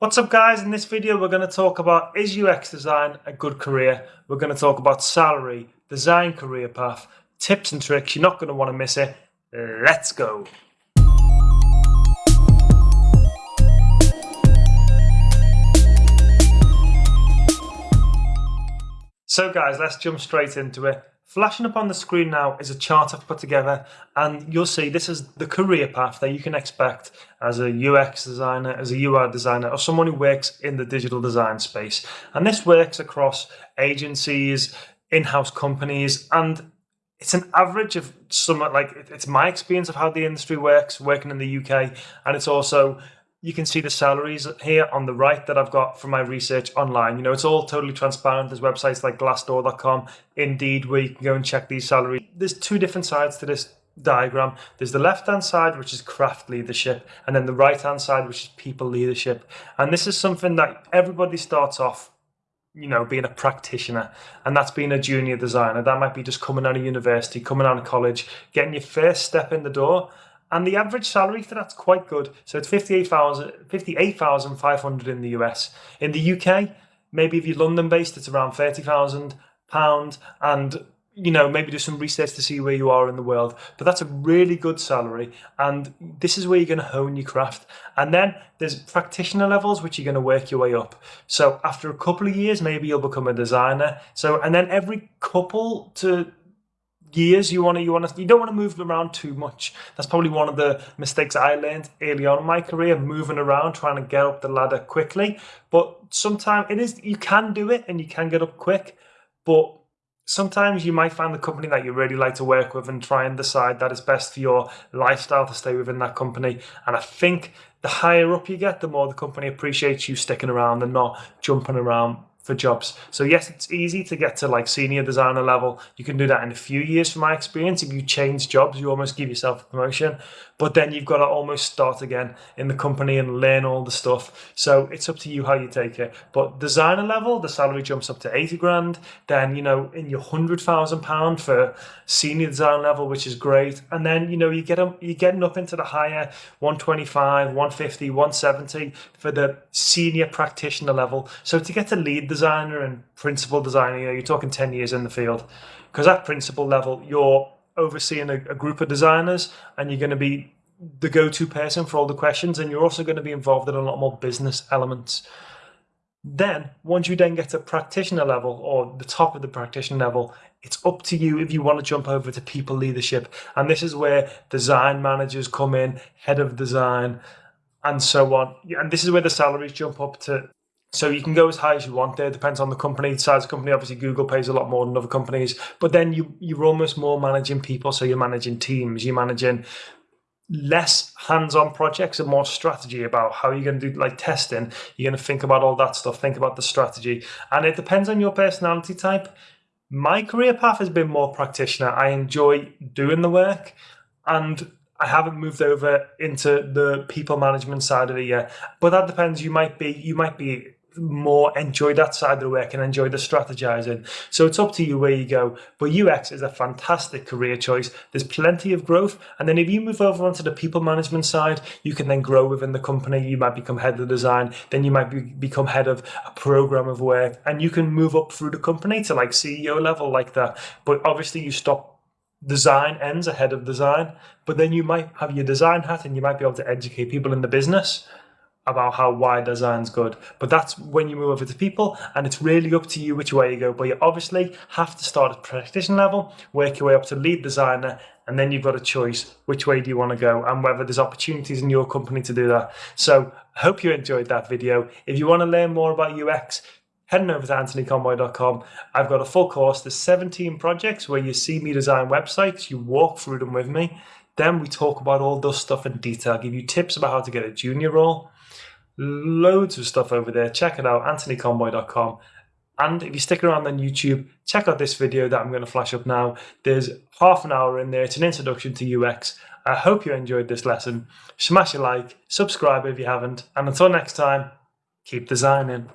What's up guys, in this video we're going to talk about is UX design a good career? We're going to talk about salary, design career path, tips and tricks, you're not going to want to miss it. Let's go! So guys, let's jump straight into it. Flashing up on the screen now is a chart I've put together and you'll see this is the career path that you can expect as a UX designer, as a UI designer or someone who works in the digital design space. And this works across agencies, in-house companies and it's an average of somewhat like it's my experience of how the industry works working in the UK and it's also you can see the salaries here on the right that I've got from my research online. You know, it's all totally transparent. There's websites like glassdoor.com, Indeed, where you can go and check these salaries. There's two different sides to this diagram. There's the left-hand side, which is craft leadership, and then the right-hand side, which is people leadership. And this is something that everybody starts off you know, being a practitioner, and that's being a junior designer. That might be just coming out of university, coming out of college, getting your first step in the door, and the average salary for that's quite good. So it's 58,500 58, in the US. In the UK, maybe if you're London based, it's around 30,000 pound and you know, maybe do some research to see where you are in the world. But that's a really good salary. And this is where you're going to hone your craft. And then there's practitioner levels, which you're going to work your way up. So after a couple of years, maybe you'll become a designer. So, and then every couple to years you want to you want to you don't want to move around too much. That's probably one of the mistakes i learned early on in my career moving around trying to get up the ladder quickly. But sometimes it is you can do it and you can get up quick but sometimes you might find the company that you really like to work with and try and decide that it's best for your lifestyle to stay within that company. And i think the higher up you get the more the company appreciates you sticking around and not jumping around for jobs. So yes, it's easy to get to like senior designer level. You can do that in a few years from my experience. If you change jobs, you almost give yourself a promotion, but then you've got to almost start again in the company and learn all the stuff. So it's up to you how you take it. But designer level, the salary jumps up to 80 grand. Then, you know, in your hundred thousand pound for senior design level, which is great. And then, you know, you get you're getting up into the higher 125, 150, 170 for the senior practitioner level. So to get to lead design designer and principal designer, you know, you're talking 10 years in the field. Because at principal level, you're overseeing a, a group of designers and you're going to be the go-to person for all the questions and you're also going to be involved in a lot more business elements. Then, once you then get to practitioner level or the top of the practitioner level, it's up to you if you want to jump over to people leadership. And this is where design managers come in, head of design, and so on. And this is where the salaries jump up to so you can go as high as you want there. Depends on the company, the size of the company. Obviously, Google pays a lot more than other companies. But then you you're almost more managing people. So you're managing teams. You're managing less hands-on projects and more strategy about how you're going to do like testing. You're going to think about all that stuff. Think about the strategy, and it depends on your personality type. My career path has been more practitioner. I enjoy doing the work, and I haven't moved over into the people management side of it yet. But that depends. You might be you might be more enjoy that side of the work and enjoy the strategizing. So it's up to you where you go. But UX is a fantastic career choice. There's plenty of growth. And then if you move over onto the people management side, you can then grow within the company. You might become head of design. Then you might be, become head of a program of work and you can move up through the company to like CEO level like that. But obviously you stop design ends ahead of design, but then you might have your design hat and you might be able to educate people in the business about how why design's good. But that's when you move over to people and it's really up to you which way you go. But you obviously have to start at practitioner level, work your way up to lead designer, and then you've got a choice which way do you want to go and whether there's opportunities in your company to do that. So I hope you enjoyed that video. If you want to learn more about UX, heading over to anthonyconboy.com. I've got a full course. There's 17 projects where you see me design websites, you walk through them with me. Then we talk about all this stuff in detail, give you tips about how to get a junior role, loads of stuff over there. Check it out, anthonyconboy.com. And if you stick around on YouTube, check out this video that I'm going to flash up now. There's half an hour in there. It's an introduction to UX. I hope you enjoyed this lesson. Smash a like, subscribe if you haven't, and until next time, keep designing.